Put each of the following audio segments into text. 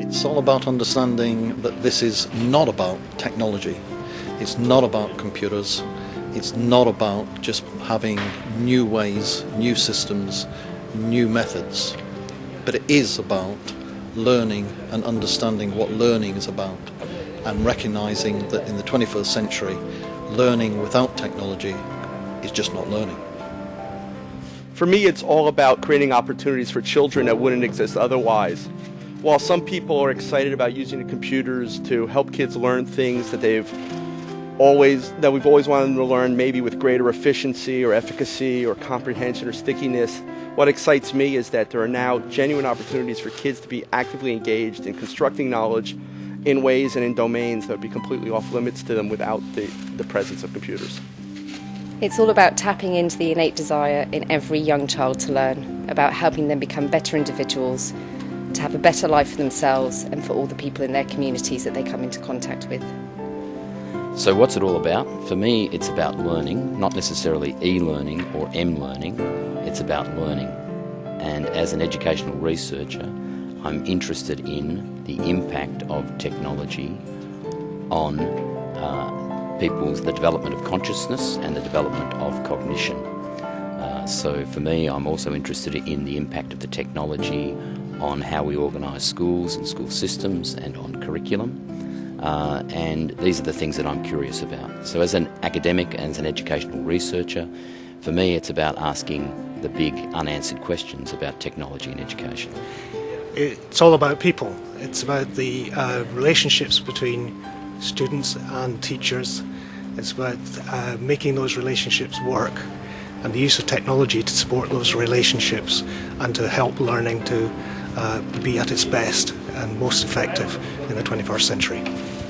It's all about understanding that this is not about technology. It's not about computers. It's not about just having new ways, new systems, new methods. But it is about learning and understanding what learning is about and recognizing that in the 21st century, learning without technology is just not learning. For me, it's all about creating opportunities for children that wouldn't exist otherwise. While some people are excited about using the computers to help kids learn things that they've always that we've always wanted them to learn maybe with greater efficiency or efficacy or comprehension or stickiness what excites me is that there are now genuine opportunities for kids to be actively engaged in constructing knowledge in ways and in domains that would be completely off limits to them without the, the presence of computers. It's all about tapping into the innate desire in every young child to learn, about helping them become better individuals, have a better life for themselves and for all the people in their communities that they come into contact with. So, what's it all about? For me, it's about learning, not necessarily e learning or m learning, it's about learning. And as an educational researcher, I'm interested in the impact of technology on uh, people's the development of consciousness and the development of cognition. Uh, so for me, I'm also interested in the impact of the technology on how we organise schools and school systems and on curriculum. Uh, and these are the things that I'm curious about. So, as an academic and as an educational researcher, for me, it's about asking the big unanswered questions about technology and education. It's all about people. It's about the uh, relationships between students and teachers. It's about uh, making those relationships work and the use of technology to support those relationships and to help learning to uh, be at its best and most effective in the 21st century.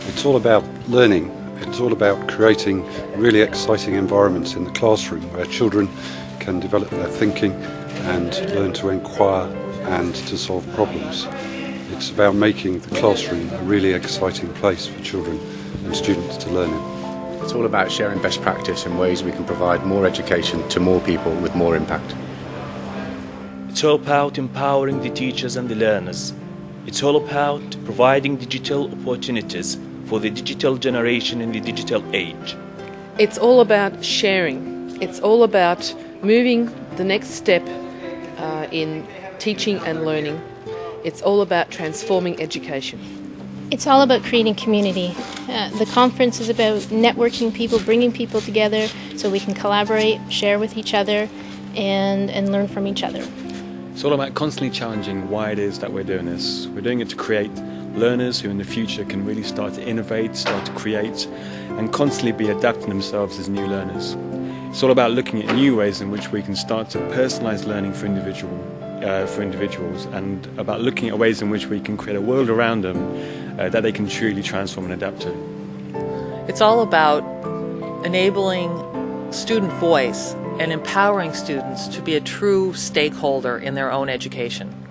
It's all about learning. It's all about creating really exciting environments in the classroom where children can develop their thinking and learn to inquire and to solve problems. It's about making the classroom a really exciting place for children and students to learn in. It's all about sharing best practice and ways we can provide more education to more people with more impact. It's all about empowering the teachers and the learners. It's all about providing digital opportunities for the digital generation in the digital age. It's all about sharing. It's all about moving the next step uh, in teaching and learning. It's all about transforming education. It's all about creating community. Uh, the conference is about networking people, bringing people together so we can collaborate, share with each other, and, and learn from each other. It's all about constantly challenging why it is that we're doing this. We're doing it to create learners who in the future can really start to innovate, start to create, and constantly be adapting themselves as new learners. It's all about looking at new ways in which we can start to personalize learning for individual uh, for individuals and about looking at ways in which we can create a world around them uh, that they can truly transform and adapt to. It's all about enabling student voice and empowering students to be a true stakeholder in their own education.